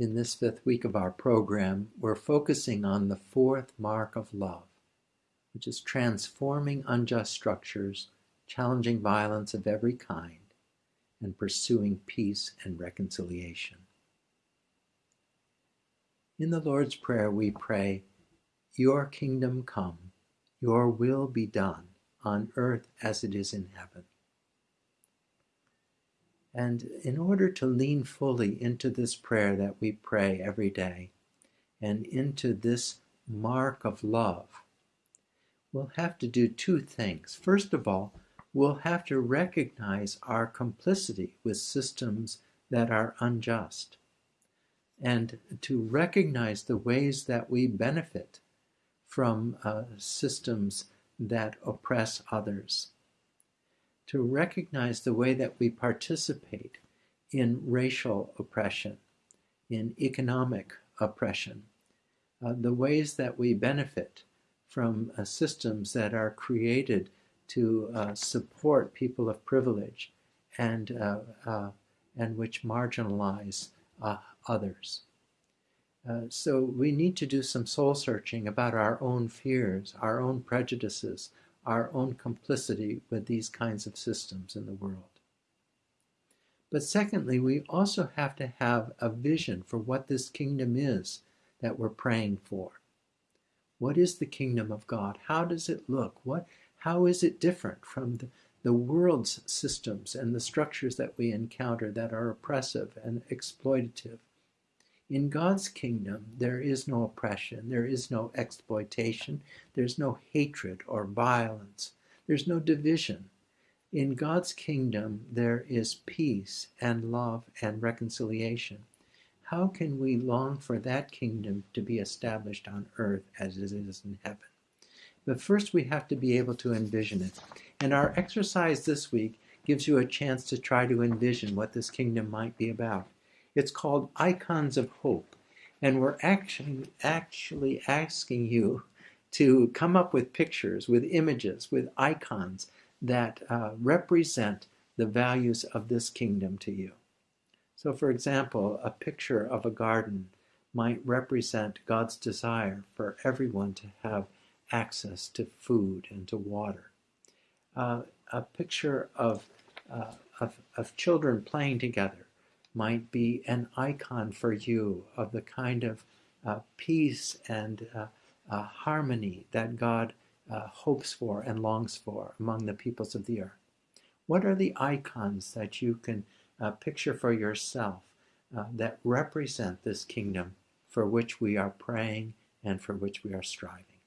In this fifth week of our program, we're focusing on the fourth mark of love, which is transforming unjust structures, challenging violence of every kind, and pursuing peace and reconciliation. In the Lord's Prayer, we pray, Your kingdom come, your will be done, on earth as it is in heaven. And in order to lean fully into this prayer that we pray every day and into this mark of love, we'll have to do two things. First of all, we'll have to recognize our complicity with systems that are unjust and to recognize the ways that we benefit from uh, systems that oppress others to recognize the way that we participate in racial oppression, in economic oppression, uh, the ways that we benefit from uh, systems that are created to uh, support people of privilege and, uh, uh, and which marginalize uh, others. so we need to do some soul searching about our own fears, our own prejudices, our own complicity with these kinds of systems in the world. But secondly, we also have to have a vision for what this kingdom is that we're praying for. What is the kingdom of God? How does it look? What, how is it different from the, the world's systems and the structures that we encounter that are oppressive and exploitative? In God's kingdom, there is no oppression, there is no exploitation, there's no hatred or violence, there's no division. In God's kingdom, there is peace and love and reconciliation. How can we long for that kingdom to be established on earth as it is in heaven? But first, we have to be able to envision it. And our exercise this week gives you a chance to try to envision what this kingdom might be about. It's called Icons of Hope. And we're actually, actually asking you to come up with pictures, with images, with icons that uh, represent the values of this kingdom to you. So, for example, a picture of a garden might represent God's desire for everyone to have access to food and to water. Uh, a picture of, uh, of, of children playing together might be an icon for you of the kind of uh, peace and uh, uh, harmony that God uh, hopes for and longs for among the peoples of the earth. What are the icons that you can uh, picture for yourself that represent this kingdom for which we are praying and for which we are striving?